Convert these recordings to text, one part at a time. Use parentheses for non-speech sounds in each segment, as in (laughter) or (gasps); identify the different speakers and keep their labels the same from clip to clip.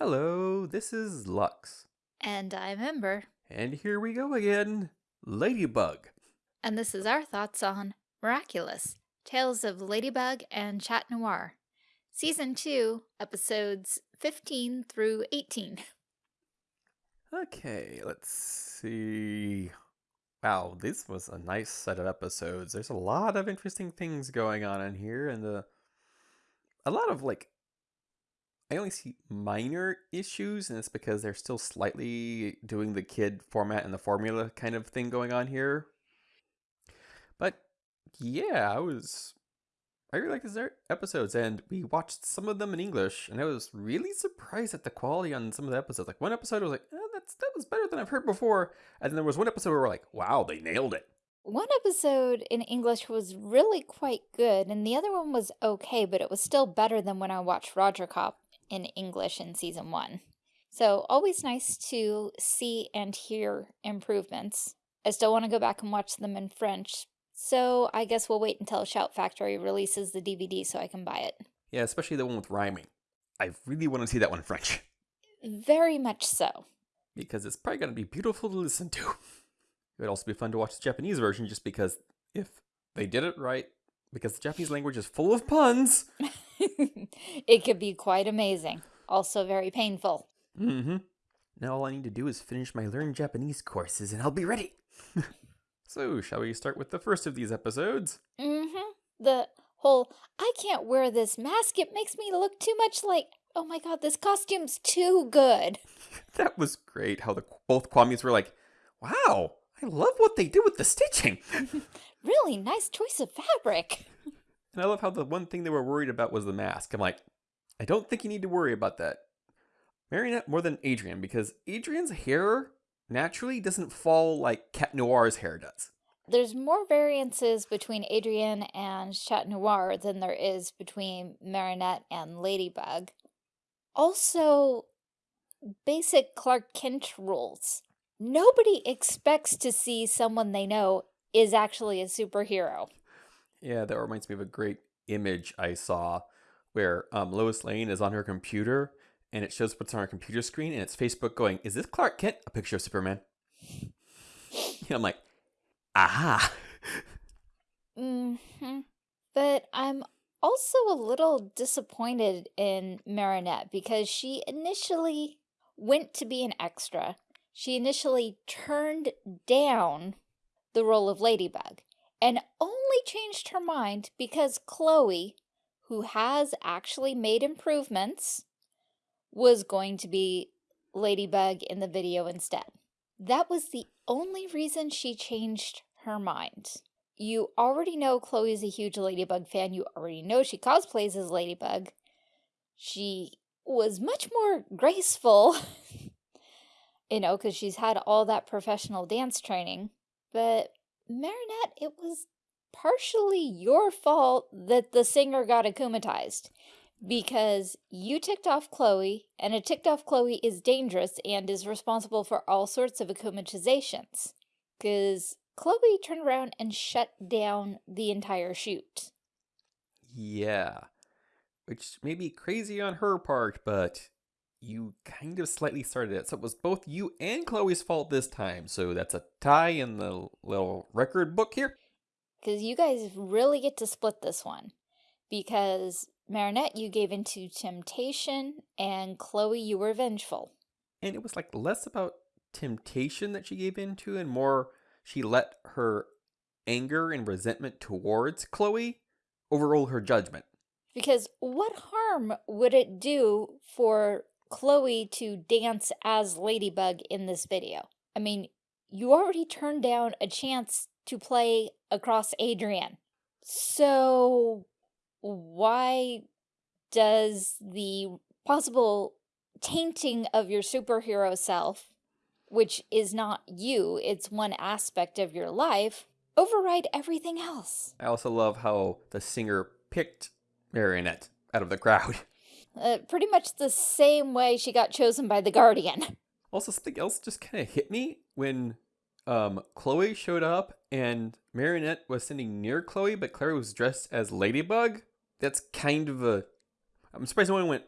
Speaker 1: Hello, this is Lux.
Speaker 2: And I'm Ember,
Speaker 1: And here we go again Ladybug.
Speaker 2: and this is our thoughts on Miraculous Tales of Ladybug and Chat Noir, Season 2, Episodes 15 through 18.
Speaker 1: Okay, let's see. Wow, this was a nice set of episodes. There's a lot of interesting things going on in here, and uh, a lot of like. I only see minor issues, and it's because they're still slightly doing the kid format and the formula kind of thing going on here. But yeah, I was. I really like these episodes, and we watched some of them in English, and I was really surprised at the quality on some of the episodes. Like one episode, I was like, oh, "That's that was better than I've heard before," and then there was one episode where we're like, "Wow, they nailed it."
Speaker 2: One episode in English was really quite good, and the other one was okay, but it was still better than when I watched Rogercop in English in Season 1. So, always nice to see and hear improvements. I still want to go back and watch them in French, so I guess we'll wait until Shout Factory releases the DVD so I can buy it.
Speaker 1: Yeah, especially the one with rhyming. I really want to see that one in French
Speaker 2: Very much so.
Speaker 1: because it's probably going to be beautiful to listen to. (laughs) It would also be fun to watch the Japanese version just because if they did it right, because the Japanese language is full of puns. (laughs) (laughs)
Speaker 2: it could be quite amazing, also very painful.
Speaker 1: Mm-hmm. Now all I need to do is finish my Learn Japanese courses and I'll be ready. (laughs) so, shall we start with the first of these episodes?
Speaker 2: Mm-hmm. The whole, I can't wear this mask, it makes me look too much like, oh my god, this costume's too good. (laughs)
Speaker 1: That was great how the both Kwamis were like, "Wow, I love what they did with the stitching."
Speaker 2: Really nice choice of fabric.
Speaker 1: And I love how the one thing they were worried about was the mask. I'm like, I don't think you need to worry about that. Marinette more than Adrien because Adrien's hair naturally doesn't fall like Cat Noir's hair does.
Speaker 2: There's more variances between Adrien and Chat Noir than there is between Marinette and Ladybug. Also, basic Clark Kent rules. Nobody expects to see someone they know is actually a superhero.
Speaker 1: Yeah, that reminds me of a great image I saw where um, Lois Lane is on her computer and it shows what's on her computer screen and it's Facebook going, Is this Clark Kent? A picture of Superman. (laughs) Yeah, I'm like, aha.
Speaker 2: hmm But I'm also a little disappointed in Marinette because she initially went to be an extra. She initially turned down the role of Ladybug and only changed her mind because Chloe, who has actually made improvements, was going to be Ladybug in the video instead. That was the only reason she changed her mind. You already know Chloe's a huge Ladybug fan. You already know she cosplays as Ladybug. She was much more graceful, (laughs) you know, because she's had all that professional dance training. But Marinette, it was partially your fault that the singer got akumatized because you ticked off Chloe, and a ticked off Chloe is dangerous and is responsible for all sorts of akumatizations. Because Chloe turned around and shut down the entire shoot.
Speaker 1: Yeah. Which may be crazy on her part, but you kind of slightly started it. So it was both you and Chloe's fault this time. So that's a tie in the little record book here.
Speaker 2: Because you guys really get to split this one. Because Marinette, you gave into temptation, and Chloe, you were vengeful.
Speaker 1: And it was like less about temptation that she gave into and more she let her anger and resentment towards Chloe overrule her judgment.
Speaker 2: Because what harm would it do for Chloe to dance as Ladybug in this video? I mean, you already turned down a chance to play across Adrien. So why does the possible tainting of your superhero self, which is not you, it's one aspect of your life, override everything else?
Speaker 1: I also love how the singer picked Marinette out of the crowd. (laughs)
Speaker 2: Uh, pretty much the same way she got chosen by the Guardian.
Speaker 1: Also, something else just kind of hit me when um, Chloe showed up and Marinette was sitting near Chloe, but Chloe was dressed as Ladybug. That's kind of a. I'm surprised no one went,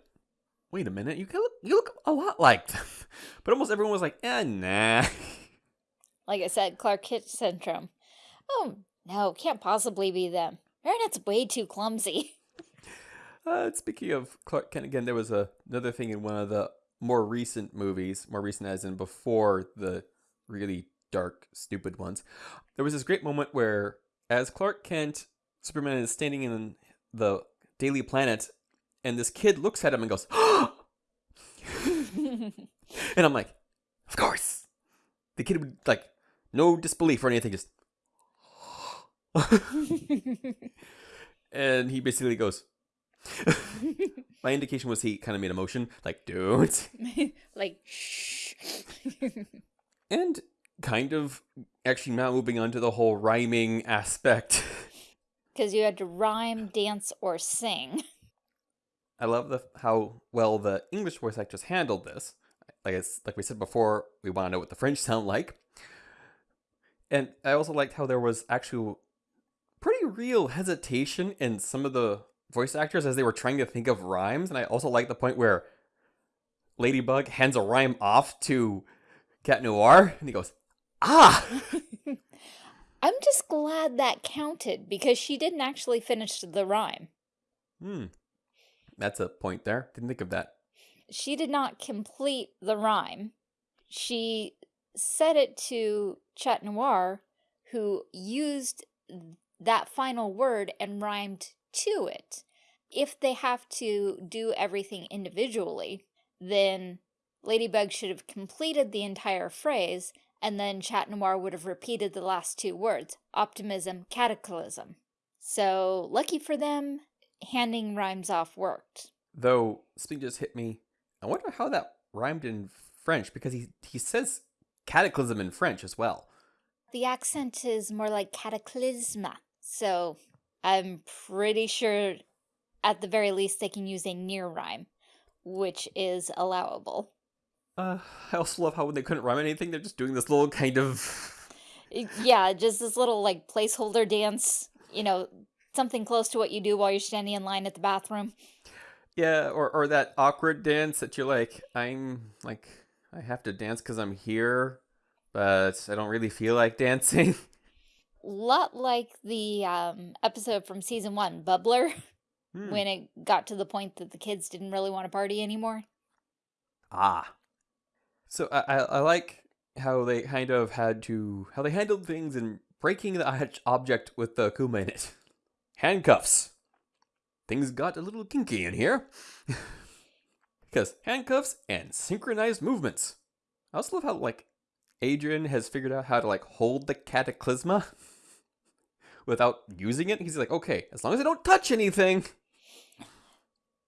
Speaker 1: wait a minute, you look, you look a lot like them. (laughs) But almost everyone was like, eh, nah. (laughs)
Speaker 2: Like I said, Clark Kent syndrome. Oh, no, can't possibly be them. Marinette's way too clumsy. (laughs)
Speaker 1: Uh, speaking of Clark Kent again, there was a, another thing in one of the more recent movies, more recent as in before the really dark, stupid ones. There was this great moment where, as Clark Kent, Superman is standing in the Daily Planet, and this kid looks at him and goes, (gasps) and I'm like, of course. The kid would like no disbelief or anything, just (gasps) and he basically goes. (laughs) My indication was he kind of made a motion, like, don't. (laughs)
Speaker 2: like, shh.
Speaker 1: and kind of actually now moving on to the whole rhyming aspect. (laughs)
Speaker 2: Because you had to rhyme, dance, or sing.
Speaker 1: I love the how well the English voice actors handled this. Like it's like we said before, we want to know what the French sound like. And I also liked how there was actual pretty real hesitation in some of the voice actors as they were trying to think of rhymes. And I also like the point where Ladybug hands a rhyme off to Cat Noir and he goes, Ah! (laughs)
Speaker 2: I'm just glad that counted because she didn't actually finish the rhyme.
Speaker 1: Hmm. That's a point there. Didn't think of that.
Speaker 2: She did not complete the rhyme. She said it to Chat Noir, who used that final word and rhymed to it. If they have to do everything individually, then Ladybug should have completed the entire phrase and then Chat Noir would have repeated the last two words, optimism, cataclysm. So, lucky for them, handing rhymes off worked.
Speaker 1: Though, something just hit me. I wonder how that rhymed in French, because he, he says cataclysm in French as well.
Speaker 2: The accent is more like cataclysma, so I'm pretty sure at the very least they can use a near rhyme, which is allowable.
Speaker 1: Uh, I also love how when they couldn't rhyme anything, they're just doing this little kind of... (laughs)
Speaker 2: yeah, just this little, like, placeholder dance, you know, something close to what you do while you're standing in line at the bathroom.
Speaker 1: Yeah, or, or that awkward dance that you're like, I'm, like, I have to dance because I'm here, but I don't really feel like dancing. (laughs)
Speaker 2: Lot like the um, episode from season one, Bubbler, (laughs) hmm. when it got to the point that the kids didn't really want to party anymore.
Speaker 1: Ah, so I, I like how they kind of had to how they handled things and breaking the object with the Kuma in it. (laughs) Handcuffs. Things got a little kinky in here. (laughs) because handcuffs and synchronized movements. I also love how like Adrien has figured out how to like hold the cataclysma without using it. He's like, okay, as long as I don't touch anything.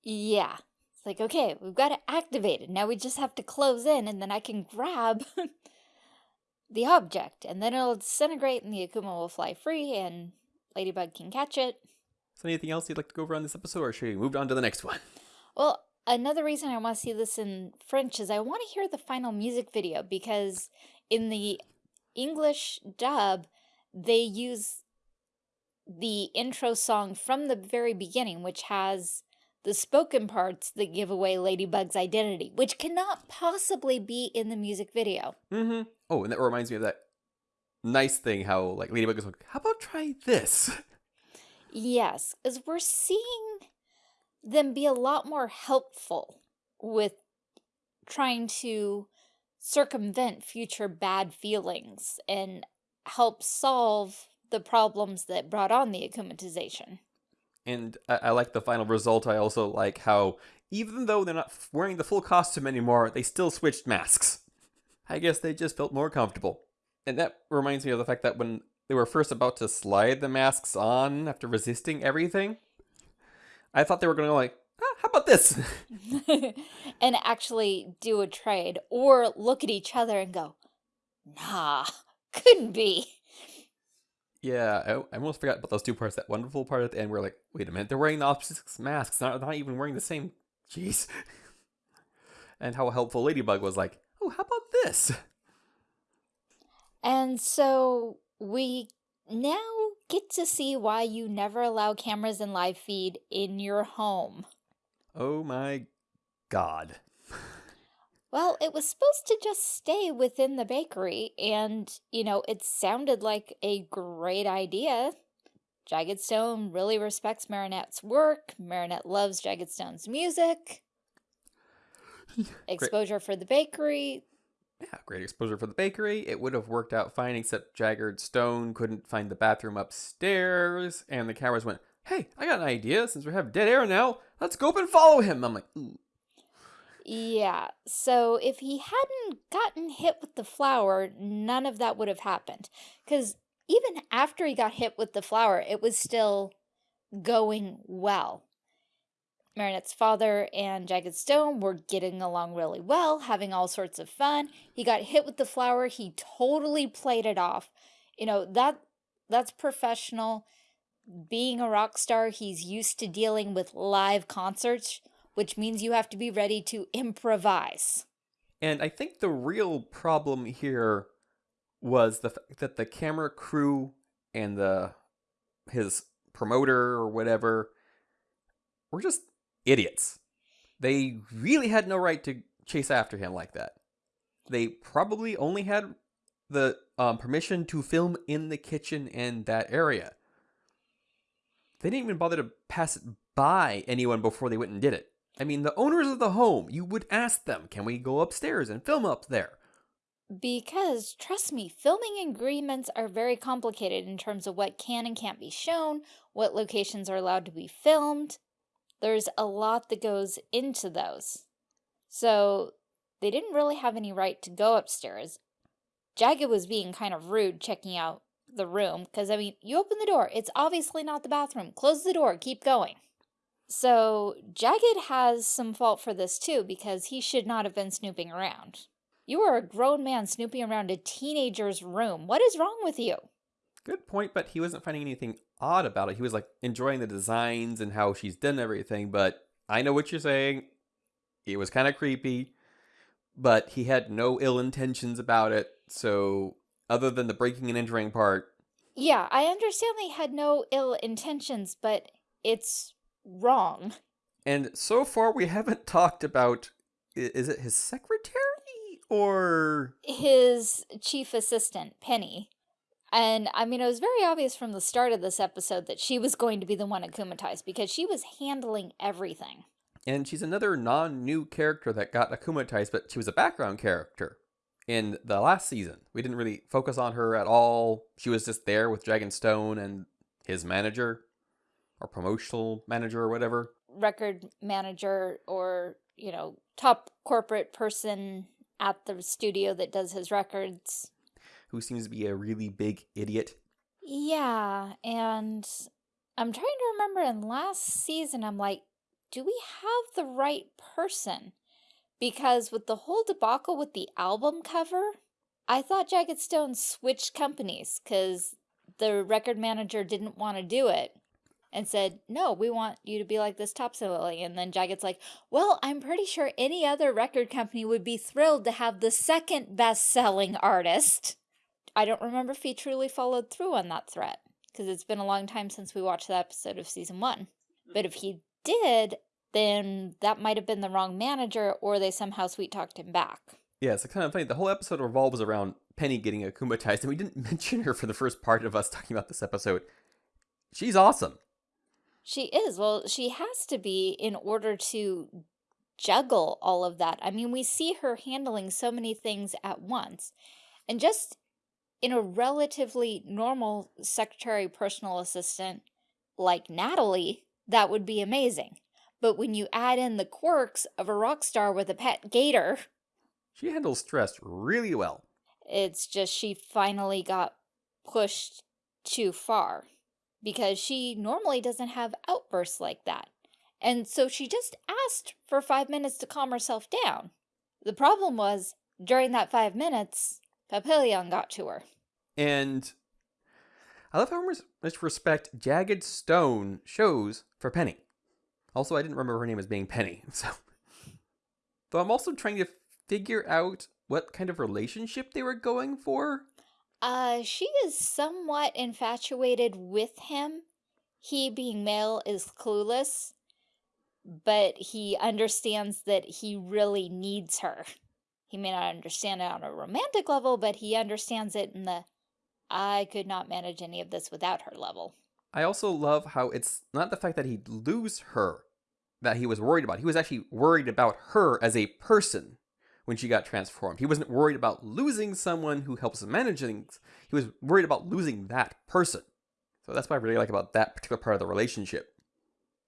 Speaker 2: Yeah. It's like, okay, we've got to activate it. Now we just have to close in and then I can grab (laughs) the object and then it'll disintegrate and the Akuma will fly free and Ladybug can catch it.
Speaker 1: Is there anything else you'd like to go over on this episode or should we move on to the next one?
Speaker 2: Well, another reason I want to see this in French is I want to hear the final music video because in the English dub, they use the intro song from the very beginning, which has the spoken parts that give away Ladybug's identity, which cannot possibly be in the music video.
Speaker 1: Mm-hmm. Oh, and that reminds me of that nice thing how like Ladybug is like, how about try this? (laughs)
Speaker 2: Yes, as we're seeing them be a lot more helpful with trying to circumvent future bad feelings and help solve the problems that brought on the akumatization.
Speaker 1: And I, I like the final result. I also like how, even though they're not wearing the full costume anymore, they still switched masks. I guess they just felt more comfortable. And that reminds me of the fact that when they were first about to slide the masks on after resisting everything, I thought they were going to go like, ah, how about this? (laughs)
Speaker 2: and actually do a trade or look at each other and go, nah, couldn't be.
Speaker 1: Yeah, I, I almost forgot about those two parts. That wonderful part at the end where like, wait a minute, they're wearing the opposite masks, not, not even wearing the same. Jeez. (laughs) and how helpful Ladybug was like, oh, how about this?
Speaker 2: And so we now get to see why you never allow cameras and live feed in your home.
Speaker 1: Oh my God.
Speaker 2: Well, it was supposed to just stay within the bakery, and, you know, it sounded like a great idea. Jagged Stone really respects Marinette's work. Marinette loves Jagged Stone's music. Exposure for the bakery.
Speaker 1: Yeah, great exposure for the bakery. It would have worked out fine, except Jagged Stone couldn't find the bathroom upstairs, and the cameras went, Hey, I got an idea. Since we have dead air now, let's go up and follow him. I'm like, Ooh.
Speaker 2: Yeah, so if he hadn't gotten hit with the flower, none of that would have happened. Because even after he got hit with the flower, it was still going well. Marinette's father and Jagged Stone were getting along really well, having all sorts of fun. He got hit with the flower, he totally played it off. You know, that that's professional. Being a rock star, he's used to dealing with live concerts which means you have to be ready to improvise.
Speaker 1: And I think the real problem here was the fact that the camera crew and the his promoter or whatever were just idiots. They really had no right to chase after him like that. They probably only had the um, permission to film in the kitchen and that area. They didn't even bother to pass it by anyone before they went and did it. I mean, the owners of the home, you would ask them, can we go upstairs and film up there?
Speaker 2: Because, trust me, filming agreements are very complicated in terms of what can and can't be shown, what locations are allowed to be filmed. There's a lot that goes into those. So, they didn't really have any right to go upstairs. Jagged was being kind of rude checking out the room, because, I mean, you open the door, it's obviously not the bathroom. Close the door, keep going. So Jagged has some fault for this too, because he should not have been snooping around. You are a grown man snooping around a teenager's room. What is wrong with you?
Speaker 1: Good point, but he wasn't finding anything odd about it. He was like enjoying the designs and how she's done everything, but I know what you're saying. It was kind of creepy, but he had no ill intentions about it. So, other than the breaking and entering part.
Speaker 2: Yeah, I understand they had no ill intentions, but it's wrong.
Speaker 1: And so far, we haven't talked about is it his secretary or
Speaker 2: his chief assistant, Penny. And I mean, it was very obvious from the start of this episode that she was going to be the one akumatized because she was handling everything.
Speaker 1: And she's another non new character that got akumatized, but she was a background character in the last season. We didn't really focus on her at all. She was just there with Jagged Stone and his manager or promotional manager or whatever.
Speaker 2: Record manager or, you know, top corporate person at the studio that does his records.
Speaker 1: Who seems to be a really big idiot.
Speaker 2: Yeah, and I'm trying to remember in last season, I'm like, do we have the right person? Because with the whole debacle with the album cover, I thought Jagged Stone switched companies because the record manager didn't want to do it and said, no, we want you to be like this top Lily. And then Jagged's like, well, I'm pretty sure any other record company would be thrilled to have the second best-selling artist. I don't remember if he truly followed through on that threat, because it's been a long time since we watched that episode of season one. Mm-hmm. But if he did, then that might have been the wrong manager, or they somehow sweet-talked him back.
Speaker 1: Yeah, it's kind of funny. The whole episode revolves around Penny getting akumatized, and we didn't (laughs) mention her for the first part of us talking about this episode. She's awesome.
Speaker 2: She is. Well, she has to be in order to juggle all of that. I mean, we see her handling so many things at once. And just in a relatively normal secretary personal assistant like Natalie, that would be amazing. But when you add in the quirks of a rock star with a pet gator...
Speaker 1: She handles stress really well.
Speaker 2: It's just she finally got pushed too far because she normally doesn't have outbursts like that. And so she just asked for five minutes to calm herself down. The problem was, during that five minutes, Papillon got to her.
Speaker 1: And I love how much respect Jagged Stone shows for Penny. Also, I didn't remember her name as being Penny, (laughs) so. Though I'm also trying to figure out what kind of relationship they were going for.
Speaker 2: Uh, she is somewhat infatuated with him. He, being male, is clueless. but he understands that he really needs her. He may not understand it on a romantic level, but he understands it in the I could not manage any of this without her level.
Speaker 1: I also love how it's not the fact that he'd lose her that he was worried about. He was actually worried about her as a person when she got transformed. He wasn't worried about losing someone who helps him manage things. He was worried about losing that person. So that's what I really like about that particular part of the relationship.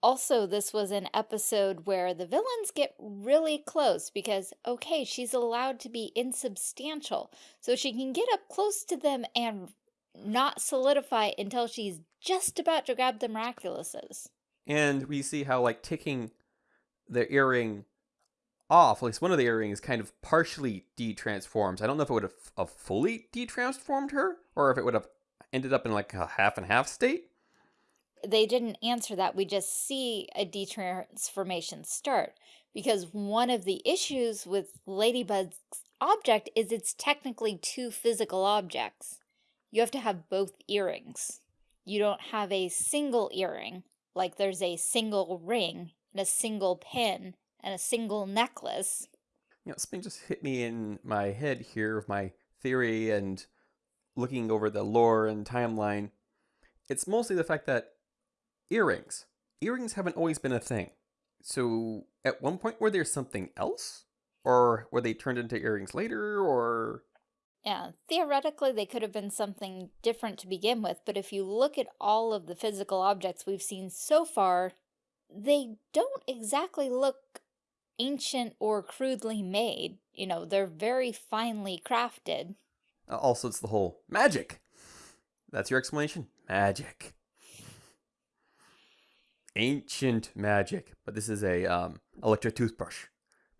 Speaker 2: Also, this was an episode where the villains get really close because, okay, she's allowed to be insubstantial. So she can get up close to them and not solidify until she's just about to grab the miraculouses.
Speaker 1: And we see how, like, taking the earring off, at least one of the earrings kind of partially de-transforms. I don't know if it would have, have fully de-transformed her or if it would have ended up in like a half and half state.
Speaker 2: They didn't answer that. We just see a de-transformation start because one of the issues with Ladybug's object is it's technically two physical objects. You have to have both earrings. You don't have a single earring, like there's a single ring and a single pin and a single necklace.
Speaker 1: You know, something just hit me in my head here of my theory and looking over the lore and timeline. It's mostly the fact that earrings, earrings haven't always been a thing. So at one point, were there something else? Or were they turned into earrings later? Or
Speaker 2: yeah, theoretically they could have been something different to begin with, but if you look at all of the physical objects we've seen so far, they don't exactly look ancient or crudely made. You know, they're very finely crafted.
Speaker 1: Also, it's the whole magic. That's your explanation? Magic. Ancient magic. But this is a um, electric toothbrush.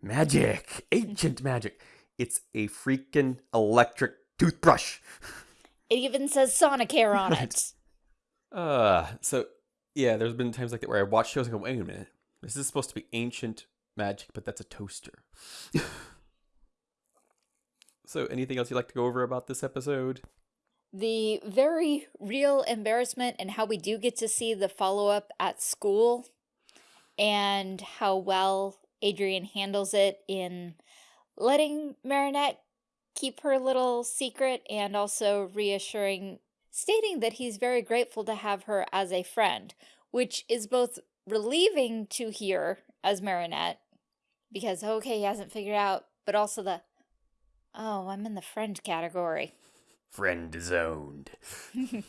Speaker 1: Magic. Ancient magic. It's a freaking electric toothbrush.
Speaker 2: It even says Sonicare on it.
Speaker 1: Uh, so, yeah, there's been times like that where I watch shows and go, wait a minute. This is supposed to be ancient magic, but that's a toaster. (laughs) so, anything else you'd like to go over about this episode?
Speaker 2: The very real embarrassment and how we do get to see the follow-up at school and how well Adrien handles it in letting Marinette keep her little secret and also reassuring, stating that he's very grateful to have her as a friend, which is both relieving to hear as Marinette because, okay, he hasn't figured out, but also the, oh, I'm in the friend category.
Speaker 1: Friend zoned. (laughs) yeah,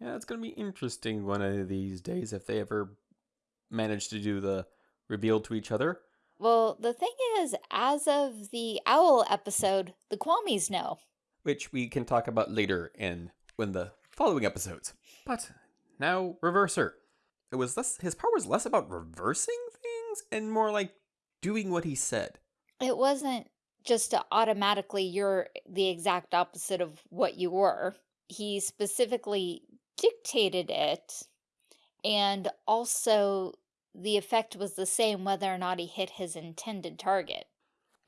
Speaker 1: it's going to be interesting one of these days if they ever manage to do the reveal to each other.
Speaker 2: Well, the thing is, as of the Owl episode, the Kwamis know.
Speaker 1: Which we can talk about later in when the following episodes. But now, Reverser. It was less, his power was less about reversing things and more like doing what he said.
Speaker 2: It wasn't just automatically you're the exact opposite of what you were. He specifically dictated it and also the effect was the same whether or not he hit his intended target.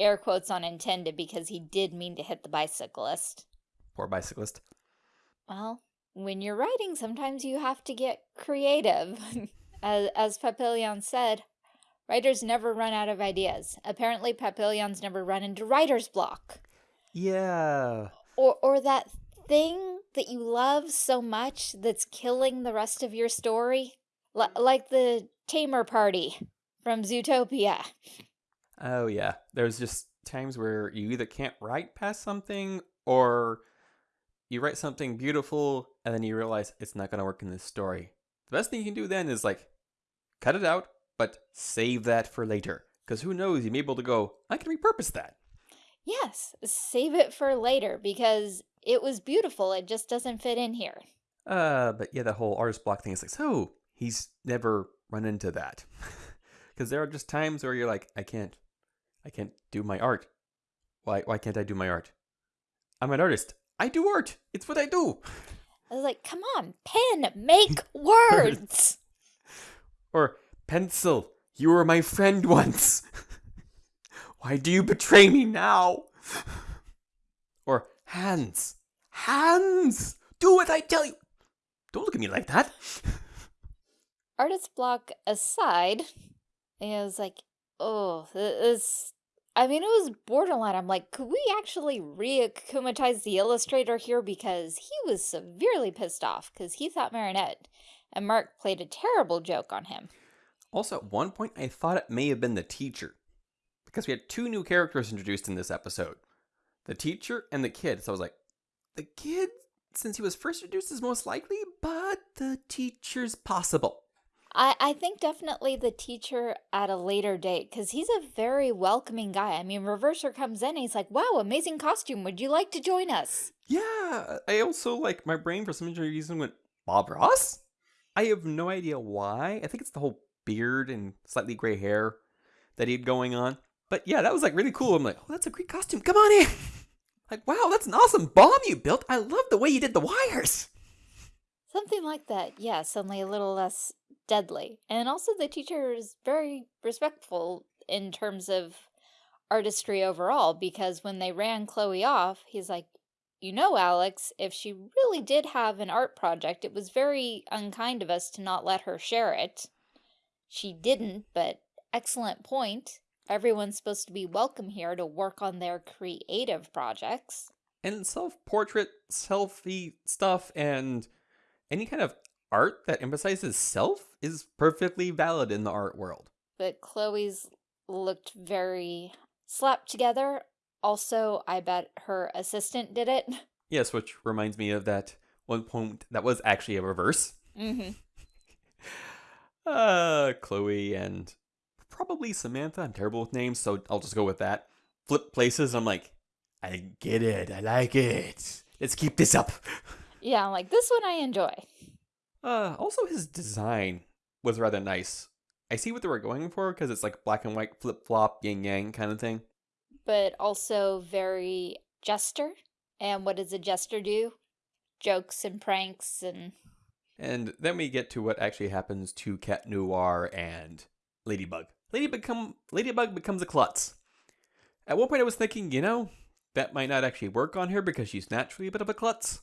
Speaker 2: Air quotes on intended because he did mean to hit the bicyclist.
Speaker 1: Poor bicyclist.
Speaker 2: Well, when you're writing, sometimes you have to get creative. (laughs) as, as Papillon said, Writers never run out of ideas. Apparently, Papillon's never run into writer's block.
Speaker 1: Yeah.
Speaker 2: Or, or that thing that you love so much that's killing the rest of your story. L like the Tamer Party from Zootopia.
Speaker 1: Oh, yeah. There's just times where you either can't write past something or you write something beautiful and then you realize it's not going to work in this story. The best thing you can do then is like cut it out, but save that for later. Because who knows, you may be able to go, I can repurpose that.
Speaker 2: Yes, save it for later because it was beautiful. It just doesn't fit in here.
Speaker 1: Uh, but yeah, the whole artist block thing is like, so he's never run into that. (laughs) Because there are just times where you're like, I can't, I can't do my art. Why, why can't I do my art? I'm an artist. I do art. It's what I do.
Speaker 2: I was like, come on, pen, make (laughs) words. (laughs)
Speaker 1: or Pencil, you were my friend once. (laughs) Why do you betray me now? (laughs) Or hands, hands, do what I tell you. Don't look at me like that. (laughs)
Speaker 2: Artist block aside, And it was like, oh, this. I mean, it was borderline. I'm like, could we actually re-akumatize the illustrator here? Because he was severely pissed off because he thought Marinette and Marc played a terrible joke on him.
Speaker 1: Also, at one point, I thought it may have been the teacher because we had two new characters introduced in this episode the teacher and the kid. So I was like, the kid, since he was first introduced, is most likely, but the teacher's possible.
Speaker 2: I, I think definitely the teacher at a later date because he's a very welcoming guy. I mean, Reverser comes in and he's like, wow, amazing costume. Would you like to join us?
Speaker 1: Yeah, I also like my brain for some reason went, Bob Ross? I have no idea why. I think it's the whole beard and slightly gray hair that he had going on. But yeah, that was like really cool. I'm like, oh, that's a great costume. Come on in. (laughs) like, wow, that's an awesome bomb you built. I love the way you did the wires.
Speaker 2: Something like that. Yes, only a little less deadly. And also the teacher is very respectful in terms of artistry overall because when they ran Chloe off, he's like, you know, Alex, if she really did have an art project, it was very unkind of us to not let her share it. She didn't, but excellent point. Everyone's supposed to be welcome here to work on their creative projects.
Speaker 1: And self-portrait, selfie stuff, and any kind of art that emphasizes self is perfectly valid in the art world.
Speaker 2: But Chloe's looked very slapped together. Also, I bet her assistant did it.
Speaker 1: Yes, which reminds me of that one point that was actually a reverse.
Speaker 2: Mm-hmm.
Speaker 1: Uh, Chloe and probably Samantha. I'm terrible with names, so I'll just go with that. Flip places. I'm like, I get it. I like it. Let's keep this up. (laughs)
Speaker 2: Yeah, I'm like, this one I enjoy.
Speaker 1: Uh, also his design was rather nice. I see what they were going for because it's like black and white flip flop, yin yang kind of thing.
Speaker 2: But also very jester. And what does a jester do? Jokes and pranks and.
Speaker 1: And then we get to what actually happens to Cat Noir and Ladybug. Ladybug, become, Ladybug becomes a klutz. At one point I was thinking, you know, that might not actually work on her because she's naturally a bit of a klutz.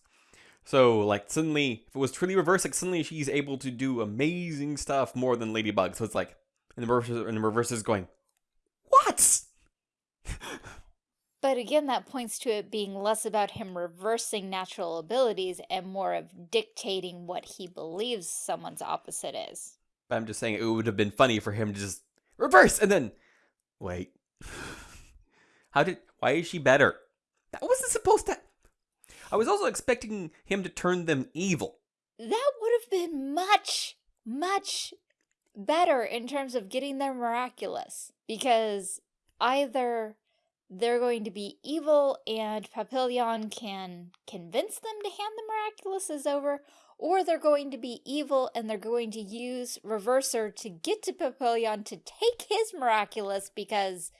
Speaker 1: So, like, suddenly, if it was truly reverse, like, suddenly she's able to do amazing stuff more than Ladybug. So it's like, and the reverse, and the reverse is going, what?
Speaker 2: But again, that points to it being less about him reversing natural abilities and more of dictating what he believes someone's opposite is.
Speaker 1: But I'm just saying it would have been funny for him to just reverse and then, wait, (laughs) how did, why is she better? That wasn't supposed to, I was also expecting him to turn them evil.
Speaker 2: That would have been much, much better in terms of getting them miraculous. Because either they're going to be evil and Papillon can convince them to hand the miraculous over, or they're going to be evil and they're going to use Reverser to get to Papillon to take his miraculous because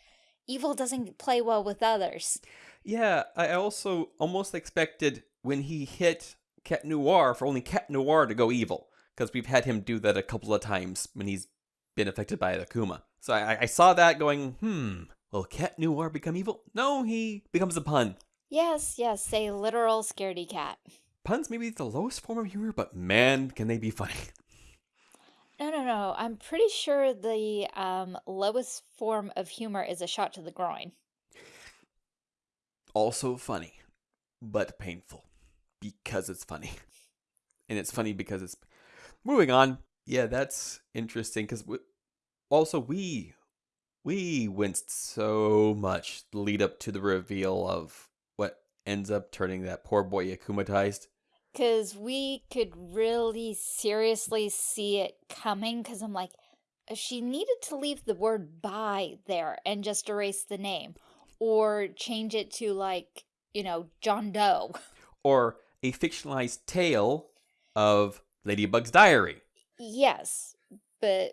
Speaker 2: evil doesn't play well with others.
Speaker 1: Yeah, I also almost expected when he hit Cat Noir for only Cat Noir to go evil, because we've had him do that a couple of times when he's been affected by Akuma. So I, I saw that going, hmm, will Cat Noir become evil? No, he becomes a pun.
Speaker 2: Yes, yes, a literal scaredy cat.
Speaker 1: Puns may be the lowest form of humor, but man, can they be funny. (laughs)
Speaker 2: No, no, no. I'm pretty sure the um, lowest form of humor is a shot to the groin
Speaker 1: also funny, but painful because it's funny. (laughs) And it's funny because it's moving on. Yeah, that's interesting because also we we winced so much the lead up to the reveal of what ends up turning that poor boy akumatized.
Speaker 2: Because we could really seriously see it coming. Because I'm like, uh, she needed to leave the word by there and just erase the name or change it to like, you know, John Doe. (laughs)
Speaker 1: Or a fictionalized tale of Ladybug's diary.
Speaker 2: Yes, but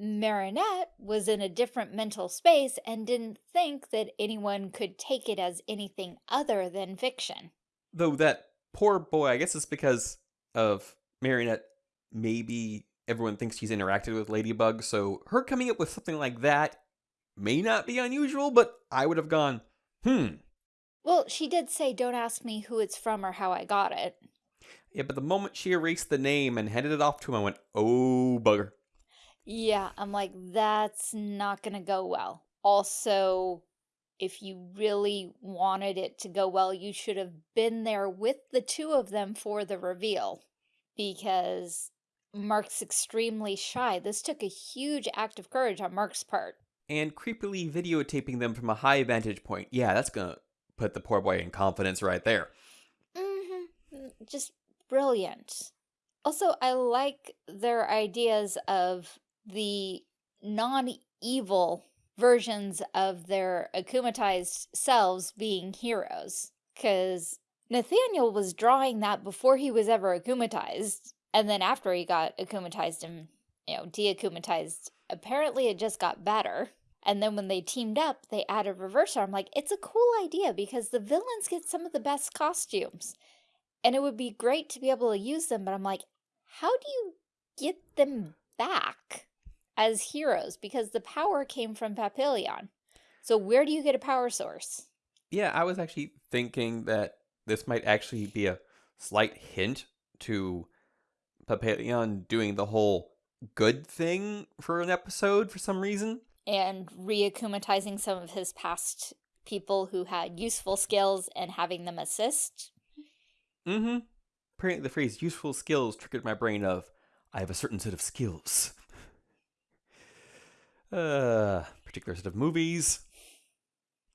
Speaker 2: Marinette was in a different mental space and didn't think that anyone could take it as anything other than fiction.
Speaker 1: Though that poor boy, I guess it's because of Marinette, maybe everyone thinks she's interacted with Ladybug, so her coming up with something like that may not be unusual, but I would have gone, hmm.
Speaker 2: Well, she did say, don't ask me who it's from or how I got it.
Speaker 1: Yeah, but the moment she erased the name and handed it off to him, I went, oh, bugger.
Speaker 2: Yeah, I'm like, that's not gonna go well. Also, if you really wanted it to go well, you should have been there with the two of them for the reveal because Marc's extremely shy. This took a huge act of courage on Marc's part.
Speaker 1: And creepily videotaping them from a high vantage point. Yeah, that's gonna put the poor boy in confidence right there.
Speaker 2: Mm-hmm. Just brilliant. Also, I like their ideas of the non-evil versions of their akumatized selves being heroes. Because Nathaniel was drawing that before he was ever akumatized. And then after he got akumatized and, you know, deakumatized, apparently it just got better. And then when they teamed up, they added reverse arm. Like, it's a cool idea because the villains get some of the best costumes. And it would be great to be able to use them, but I'm like, how do you get them back as heroes? Because the power came from Papillon. So where do you get a power source?
Speaker 1: Yeah, I was actually thinking that this might actually be a slight hint to Papillon doing the whole good thing for an episode for some reason.
Speaker 2: And reakumatizing some of his past people who had useful skills and having them assist.
Speaker 1: Mm-hmm. Apparently the phrase useful skills triggered my brain of, I have a certain set of skills. Uh, particular set of movies.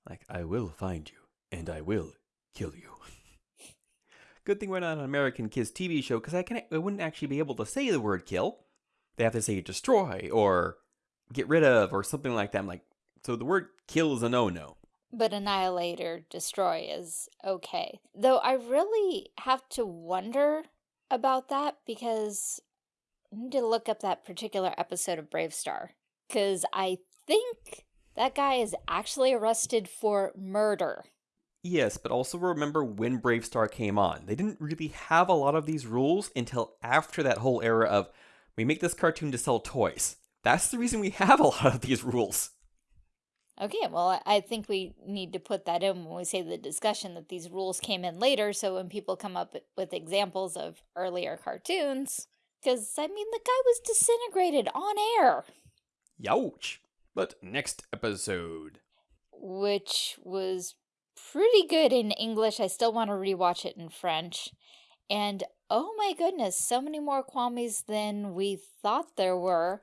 Speaker 1: Like, I will find you, and I will kill you. (laughs) Good thing we're not on an American Kids TV show, because I, can, I wouldn't actually be able to say the word kill. They have to say destroy, or get rid of, or something like that. I'm like, so the word kill is a no-no.
Speaker 2: But annihilate or destroy is okay. Though I really have to wonder about that because I need to look up that particular episode of BraveStarr. Because I think that guy is actually arrested for murder.
Speaker 1: Yes, but also remember when BraveStarr came on. They didn't really have a lot of these rules until after that whole era of we make this cartoon to sell toys. That's the reason we (laughs) have a lot of these rules.
Speaker 2: Okay, well, I think we need to put that in when we say the discussion that these rules came in later, so when people come up with examples of earlier cartoons, because, I mean, the guy was disintegrated on air.
Speaker 1: Youch. But next episode.
Speaker 2: Which was pretty good in English. I still want to rewatch it in French. And, oh my goodness, so many more Kwamis than we thought there were.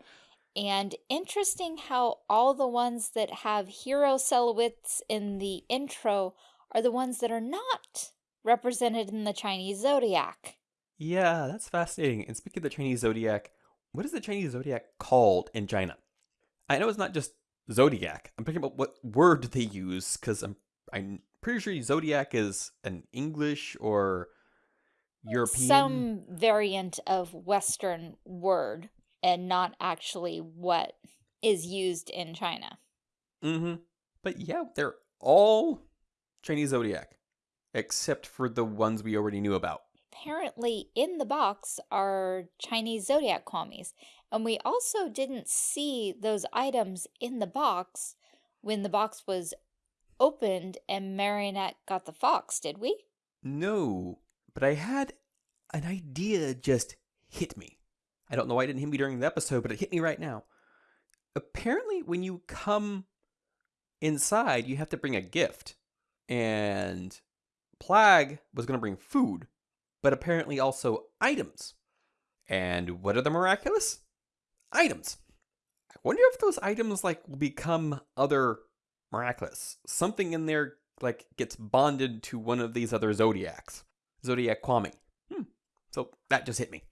Speaker 2: And interesting how all the ones that have hero silhouettes in the intro are the ones that are not represented in the Chinese zodiac.
Speaker 1: Yeah, that's fascinating. And speaking of the Chinese zodiac, what is the Chinese zodiac called in China? I know it's not just zodiac. I'm thinking about what word they use because I'm I'm pretty sure zodiac is an English or European.
Speaker 2: Some variant of Western word and not actually what is used in China.
Speaker 1: Mm-hmm. But yeah, they're all Chinese zodiac, except for the ones we already knew about.
Speaker 2: Apparently, in the box are Chinese zodiac kwamis, and we also didn't see those items in the box when the box was opened and Marinette got the fox, did we?
Speaker 1: No, but I had an idea just hit me. I don't know why it didn't hit me during the episode, but it hit me right now. Apparently, when you come inside, you have to bring a gift. And Plagg was going to bring food, but apparently also items. And what are the miraculous? Items. I wonder if those items like will become other miraculous. Something in there like gets bonded to one of these other zodiacs. Zodiac Kwami. Hmm. So that just hit me.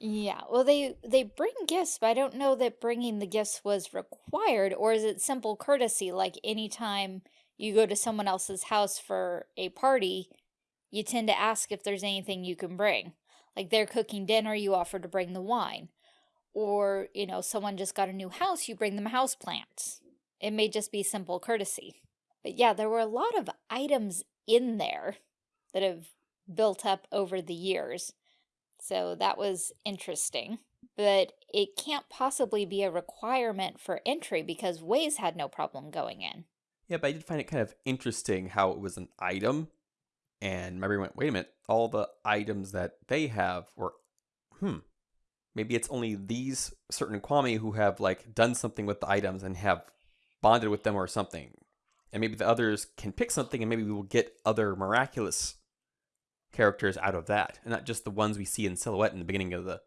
Speaker 2: Yeah, well, they they bring gifts, but I don't know that bringing the gifts was required, or is it simple courtesy? Like anytime you go to someone else's house for a party, you tend to ask if there's anything you can bring. Like they're cooking dinner, you offer to bring the wine. Or, you know, someone just got a new house, you bring them house plants. It may just be simple courtesy. But yeah, there were a lot of items in there that have built up over the years. So that was interesting. But it can't possibly be a requirement for entry because Wayzz had no problem going in.
Speaker 1: Yeah, but I did find it kind of interesting how it was an item. And brain went, wait a minute, all the items that they have were, hmm, maybe it's only these certain Kwami who have like done something with the items and have bonded with them or something. And maybe the others can pick something and maybe we will get other miraculous characters out of that, and not just the ones we see in silhouette in the beginning of the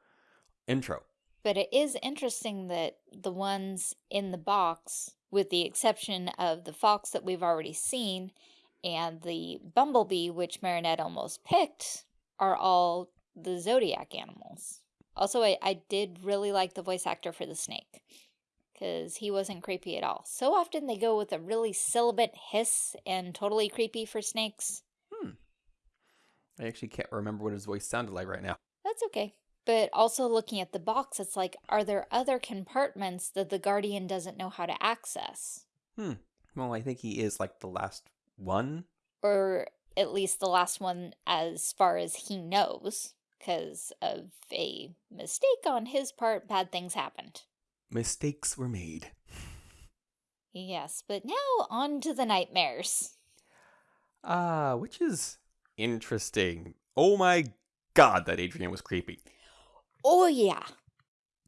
Speaker 1: intro.
Speaker 2: But it is interesting that the ones in the box, with the exception of the fox that we've already seen and the bumblebee, which Marinette almost picked, are all the zodiac animals. Also, I, I did really like the voice actor for the snake because he wasn't creepy at all. So often they go with a really sibilant hiss and totally creepy for snakes.
Speaker 1: Hmm. I actually can't remember what his voice sounded like right now.
Speaker 2: That's okay. But also looking at the box, it's like, are there other compartments that the Guardian doesn't know how to access?
Speaker 1: Hmm. Well, I think he is like the last one.
Speaker 2: Or at least the last one as far as he knows because of a mistake on his part, bad things happened.
Speaker 1: Mistakes were made.
Speaker 2: Yes, but now on to the nightmares.
Speaker 1: Ah, uh, which is interesting. Oh my god, that Adrien was creepy.
Speaker 2: Oh yeah.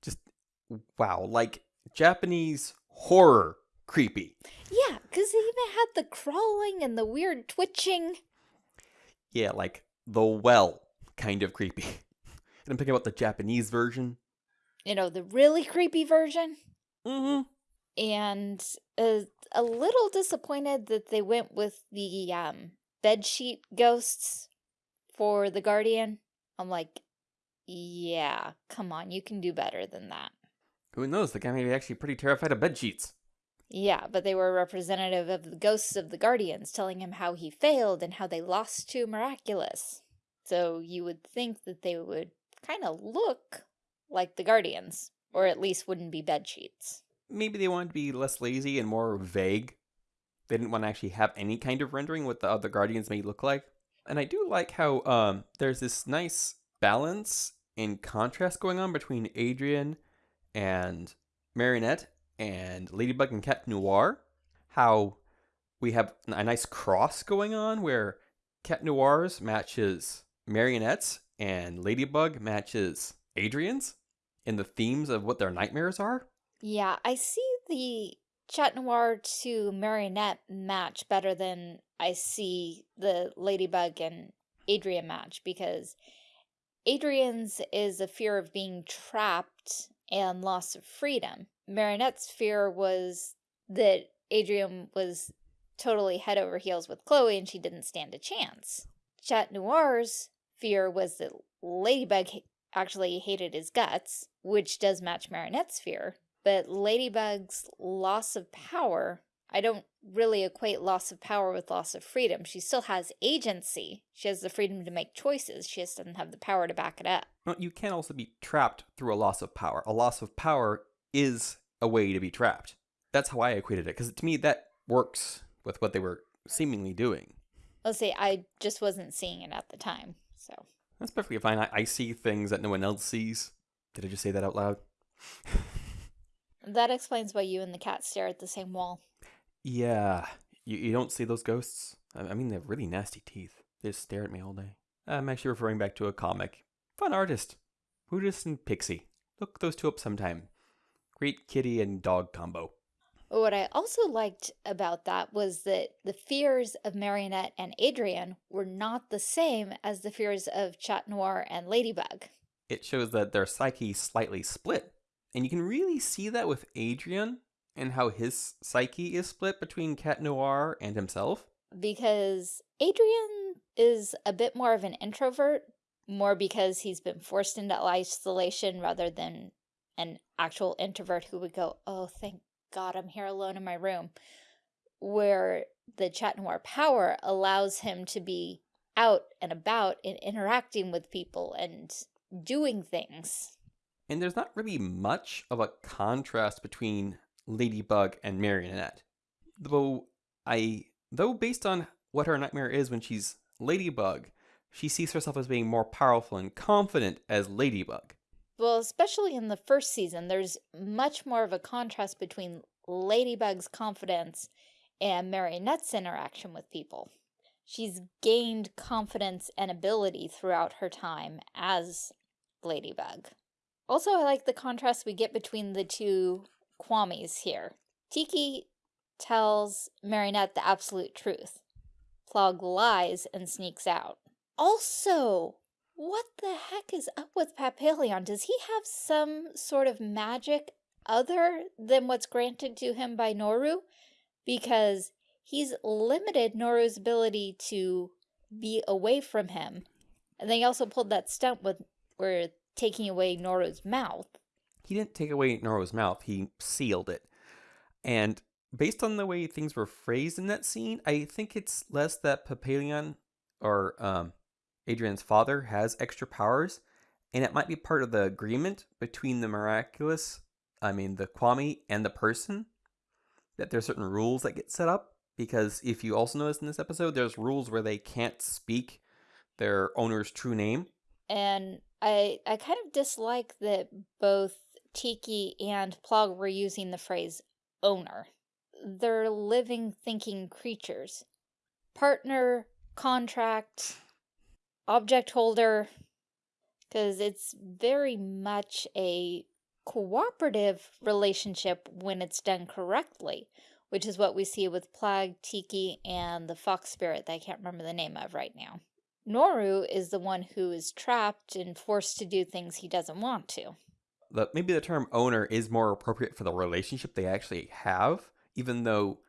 Speaker 1: Just wow, like Japanese horror creepy.
Speaker 2: Yeah, because they even had the crawling and the weird twitching.
Speaker 1: Yeah, like the well kind of creepy. (laughs) and I'm thinking about the Japanese version.
Speaker 2: You know, the really creepy version.
Speaker 1: Mm-hmm.
Speaker 2: And a, a little disappointed that they went with the um, bedsheet ghosts for the Guardian. I'm like, yeah, come on, you can do better than that.
Speaker 1: Who knows? The guy may be actually pretty terrified of bed sheets.
Speaker 2: Yeah, but they were representative of the ghosts of the Guardians, telling him how he failed and how they lost to Miraculous. So you would think that they would kind of look like the Guardians, or at least wouldn't be bed sheets.
Speaker 1: Maybe they wanted to be less lazy and more vague. They didn't want to actually have any kind of rendering what the other Guardians may look like. And I do like how um, there's this nice balance and contrast going on between Adrien and Marinette and Ladybug and Cat Noir. How we have a nice cross going on where Cat Noir's matches Marinette's and Ladybug matches Adrien's in the themes of what their nightmares are.
Speaker 2: Yeah, I see the Chat Noir to Marinette match better than I see the Ladybug and Adrien match because Adrien's is a fear of being trapped and loss of freedom. Marinette's fear was that Adrien was totally head over heels with Chloe and she didn't stand a chance. Chat Noir's fear was that Ladybug actually hated his guts, which does match Marinette's fear. But Ladybug's loss of power, I don't really equate loss of power with loss of freedom. She still has agency. She has the freedom to make choices. She just doesn't have the power to back it up.
Speaker 1: Well, you can also be trapped through a loss of power. A loss of power is a way to be trapped. That's how I equated it, because to me that works with what they were seemingly doing.
Speaker 2: I'll say I just wasn't seeing it at the time. So
Speaker 1: that's perfectly fine. I, I see things that no one else sees. Did I just say that out loud? (laughs)
Speaker 2: that explains why you and the cat stare at the same wall.
Speaker 1: Yeah, you, you don't see those ghosts? I, I mean, they have really nasty teeth. They just stare at me all day. I'm actually referring back to a comic. Fun artist. Buddhist and Pixie. Look those two up sometime. Great kitty and dog combo.
Speaker 2: What I also liked about that was that the fears of Marinette and Adrien were not the same as the fears of Chat Noir and Ladybug.
Speaker 1: It shows that their psyche slightly split. And you can really see that with Adrien and how his psyche is split between Cat Noir and himself.
Speaker 2: Because Adrien is a bit more of an introvert, more because he's been forced into isolation rather than an actual introvert who would go, oh, thank God, I'm here alone in my room, where the Chat Noir power allows him to be out and about and interacting with people and doing things.
Speaker 1: And there's not really much of a contrast between Ladybug and Marinette. Though I though based on what her nightmare is when she's Ladybug, she sees herself as being more powerful and confident as Ladybug.
Speaker 2: Well, especially in the first season, there's much more of a contrast between Ladybug's confidence and Marinette's interaction with people. She's gained confidence and ability throughout her time as Ladybug. Also, I like the contrast we get between the two Kwamis here. Tikki tells Marinette the absolute truth. Plagg lies and sneaks out. Also, what the heck is up with Papillon? Does he have some sort of magic other than what's granted to him by Nooroo? Because he's limited Nooroo's ability to be away from him. And they also pulled that stunt with where taking away Nooroo's mouth.
Speaker 1: He didn't take away Nooroo's mouth, he sealed it. And based on the way things were phrased in that scene, I think it's less that Papillon or um, Adrien's father has extra powers, and it might be part of the agreement between the miraculous, I mean, the Kwami and the person, that there's certain rules that get set up. Because if you also notice in this episode, there's rules where they can't speak their owner's true name.
Speaker 2: And I I kind of dislike that both Tikki and Plagg were using the phrase owner. They're living, thinking creatures. Partner, contract, object holder, because it's very much a cooperative relationship when it's done correctly, which is what we see with Plagg, Tikki, and the fox spirit that I can't remember the name of right now. Nooroo is the one who is trapped and forced to do things he doesn't want to.
Speaker 1: The, maybe the term owner is more appropriate for the relationship they actually have, even though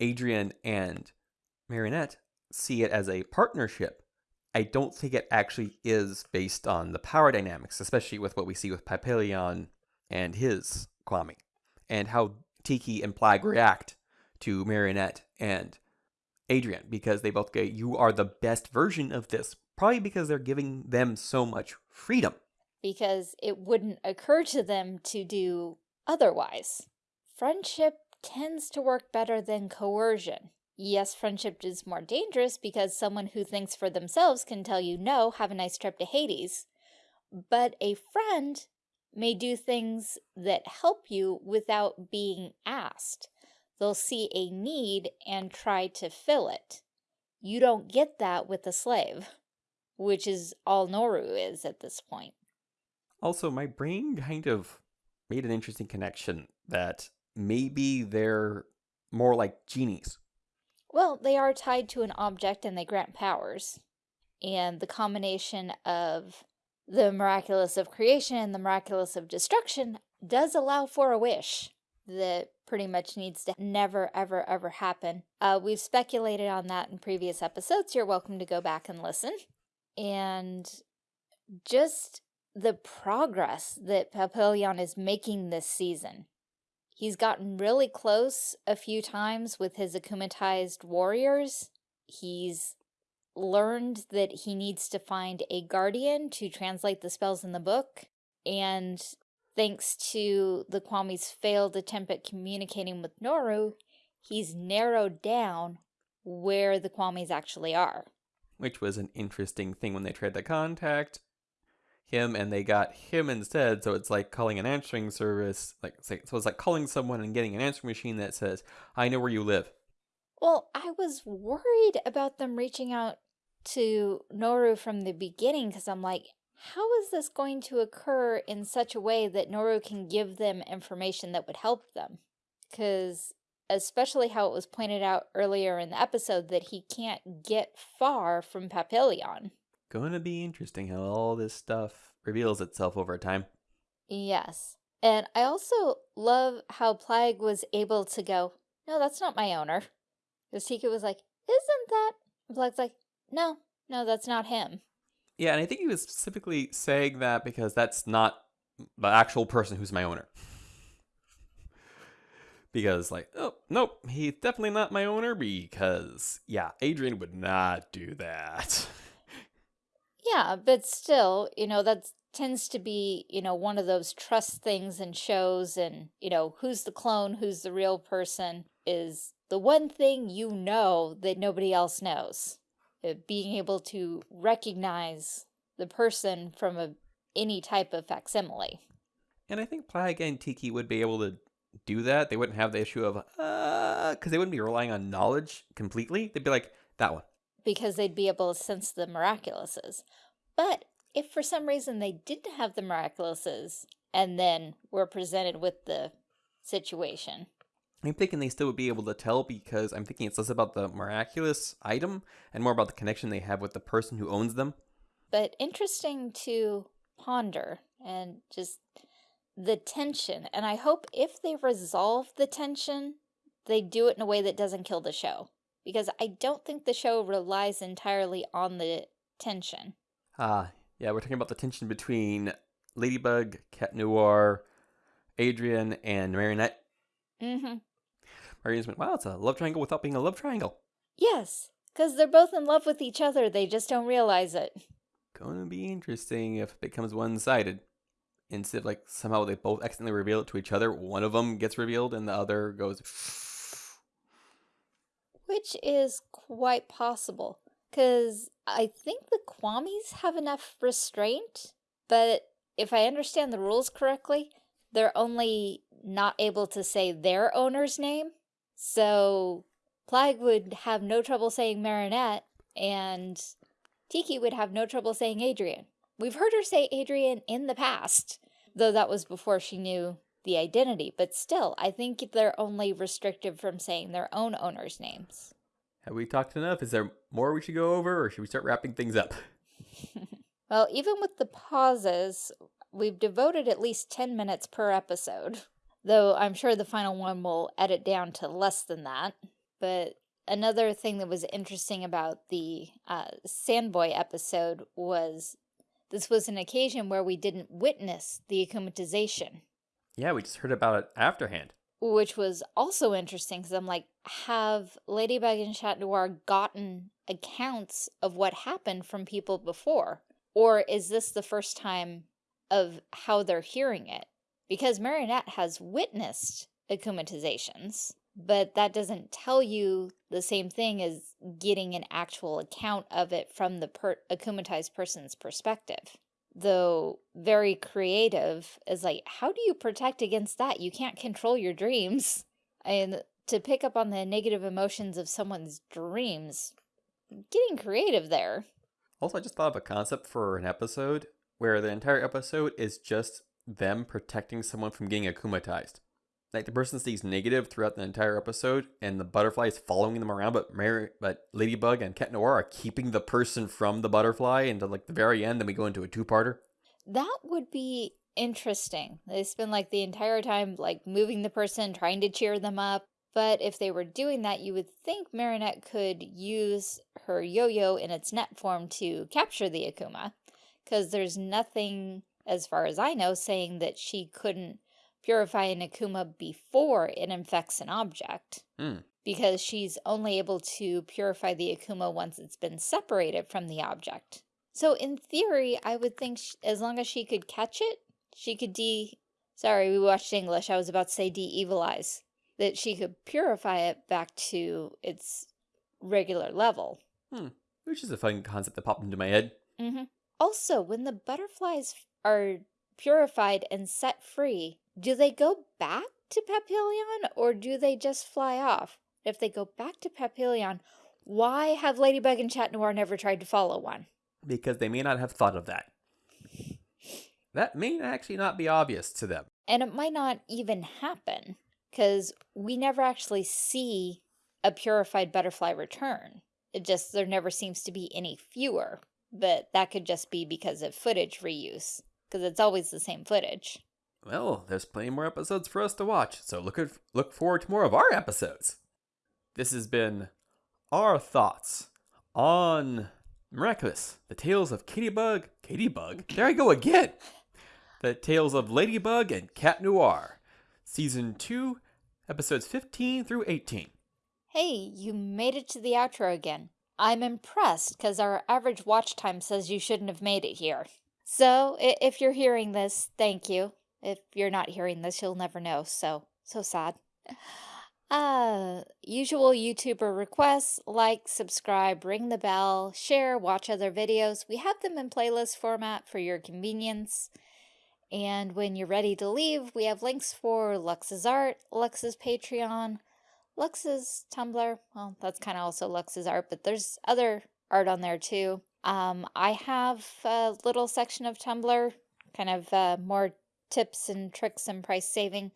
Speaker 1: Adrien and Marinette see it as a partnership. I don't think it actually is based on the power dynamics, especially with what we see with Papillon and his Kwami, and how Tikki and Plagg react to Marinette and Adrien, because they both go, You are the best version of this, probably because they're giving them so much freedom.
Speaker 2: Because it wouldn't occur to them to do otherwise. Friendship tends to work better than coercion. Yes, friendship is more dangerous because someone who thinks for themselves can tell you, no, have a nice trip to Hades. But a friend may do things that help you without being asked. They'll see a need and try to fill it. You don't get that with a slave, which is all Nooroo is at this point.
Speaker 1: Also, my brain kind of made an interesting connection that maybe they're more like genies
Speaker 2: well, they are tied to an object and they grant powers. And the combination of the miraculous of creation and the miraculous of destruction does allow for a wish that pretty much needs to never, ever, ever happen. Uh, we've speculated on that in previous episodes. You're welcome to go back and listen. And just the progress that Papillon is making this season. He's gotten really close a few times with his akumatized warriors. He's learned that he needs to find a guardian to translate the spells in the book. And thanks to the Kwami's failed attempt at communicating with Nooroo, he's narrowed down where the Kwamis actually are.
Speaker 1: Which was an interesting thing when they tried to contact him and they got him instead. So it's like calling an answering service. Like so it's like calling someone and getting an answering machine that says, "I know where you live."
Speaker 2: Well, I was worried about them reaching out to Nooroo from the beginning because I'm like, how is this going to occur in such a way that Nooroo can give them information that would help them? Because especially how it was pointed out earlier in the episode that he can't get far from Papillon
Speaker 1: going to be interesting how all this stuff reveals itself over time.
Speaker 2: Yes. And I also love how Plagg was able to go, no, that's not my owner. Because Tikki was like, isn't that? And Plagg's like, no, no, that's not him.
Speaker 1: Yeah, and I think he was specifically saying that because that's not the actual person who's my owner. (laughs) because, like, oh, nope, he's definitely not my owner because, yeah, Adrien would not do that. (laughs)
Speaker 2: Yeah, but still, you know, that tends to be, you know, one of those trust things in shows and, you know, who's the clone, who's the real person is the one thing you know that nobody else knows. Uh, being able to recognize the person from a any type of facsimile.
Speaker 1: And I think Plagg and Tikki would be able to do that. They wouldn't have the issue of, uh, because they wouldn't be relying on knowledge completely. They'd be like, that one
Speaker 2: because they'd be able to sense the miraculouses. But if for some reason they didn't have the miraculouses and then were presented with the situation.
Speaker 1: I'm thinking they still would be able to tell because I'm thinking it's less about the miraculous item and more about the connection they have with the person who owns them.
Speaker 2: But interesting to ponder and just the tension. And I hope if they resolve the tension, they do it in a way that doesn't kill the show. Because I don't think the show relies entirely on the tension.
Speaker 1: Ah, yeah, we're talking about the tension between Ladybug, Cat Noir, Adrien, and Marinette.
Speaker 2: Mm-hmm.
Speaker 1: Marion's went, wow, it's a love triangle without being a love triangle.
Speaker 2: Yes, because they're both in love with each other. They just don't realize it.
Speaker 1: Gonna be interesting if it becomes one-sided. Instead of like somehow they both accidentally reveal it to each other, one of them gets revealed and the other goes.
Speaker 2: Which is quite possible. Because I think the Kwamis have enough restraint, but if I understand the rules correctly, they're only not able to say their owner's name. So Plagg would have no trouble saying Marinette, and Tikki would have no trouble saying Adrien. We've heard her say Adrien in the past, though that was before she knew the identity, but still, I think they're only restricted from saying their own owners' names.
Speaker 1: Have we talked enough? Is there more we should go over, or should we start wrapping things up? (laughs)
Speaker 2: well, even with the pauses, we've devoted at least 10 minutes per episode, though I'm sure the final one will edit down to less than that. But another thing that was interesting about the uh, Sandboy episode was this was an occasion where we didn't witness the akumatization.
Speaker 1: Yeah, we just heard about it afterhand
Speaker 2: which was also interesting because I'm like, have Ladybug and Chat Noir gotten accounts of what happened from people before? Or is this the first time of how they're hearing it? Because Marinette has witnessed akumatizations, but that doesn't tell you the same thing as getting an actual account of it from the per akumatized person's perspective though very creative, is like, how do you protect against that? You can't control your dreams. And to pick up on the negative emotions of someone's dreams, getting creative there.
Speaker 1: Also, I just thought of a concept for an episode where the entire episode is just them protecting someone from getting akumatized. Like the person stays negative throughout the entire episode, and the butterfly is following them around. But Mary, but Ladybug and Cat Noir are keeping the person from the butterfly until like the very end. Then we go into a two-parter.
Speaker 2: That would be interesting. They spend like the entire time like moving the person, trying to cheer them up. But if they were doing that, you would think Marinette could use her yo-yo in its net form to capture the Akuma. Because there's nothing, as far as I know, saying that she couldn't purify an Akuma before it infects an object.
Speaker 1: Mm.
Speaker 2: Because she's only able to purify the Akuma once it's been separated from the object. So in theory, I would think she, as long as she could catch it, she could de... Sorry, we watched English. I was about to say de-evilize. That she could purify it back to its regular level.
Speaker 1: Hmm. Which is a fun concept that popped into my head.
Speaker 2: Mm -hmm. Also, when the butterflies are purified and set free, do they go back to Papillon or do they just fly off? If they go back to Papillon, why have Ladybug and Chat Noir never tried to follow one?
Speaker 1: Because they may not have thought of that. That may actually not be obvious to them.
Speaker 2: And it might not even happen, because we never actually see a purified butterfly return. It just, there never seems to be any fewer, but that could just be because of footage reuse, because it's always the same footage.
Speaker 1: Well, there's plenty more episodes for us to watch, so look, at, look forward to more of our episodes. This has been our thoughts on Miraculous, the tales of Katybug, Katybug, there I go again! The tales of Ladybug and Cat Noir, Season 2, Episodes 15 through 18.
Speaker 2: Hey, you made it to the outro again. I'm impressed because our average watch time says you shouldn't have made it here. So, if you're hearing this, thank you. If you're not hearing this, you'll never know, so, so sad. Uh, usual YouTuber requests, like, subscribe, ring the bell, share, watch other videos. We have them in playlist format for your convenience. And when you're ready to leave, we have links for Lux's art, Lux's Patreon, Lux's Tumblr. Well, that's kind of also Lux's art, but there's other art on there too. Um, I have a little section of Tumblr, kind of uh, more tips and tricks and price saving.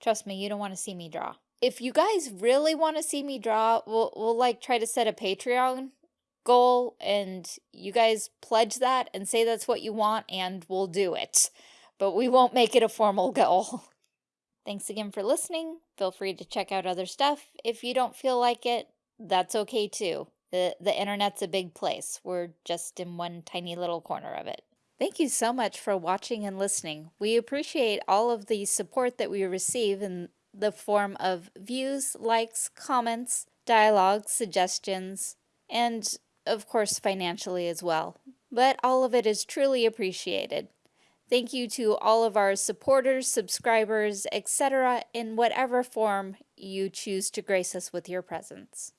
Speaker 2: Trust me, you don't want to see me draw. If you guys really want to see me draw, we'll, we'll like try to set a Patreon goal and you guys pledge that and say that's what you want and we'll do it. But we won't make it a formal (laughs) goal. Thanks again for listening. Feel free to check out other stuff. If you don't feel like it, that's okay too. The, the internet's a big place. We're just in one tiny little corner of it. Thank you so much for watching and listening. We appreciate all of the support that we receive in the form of views, likes, comments, dialogue, suggestions, and of course financially as well. But all of it is truly appreciated. Thank you to all of our supporters, subscribers, etc. in whatever form you choose to grace us with your presence.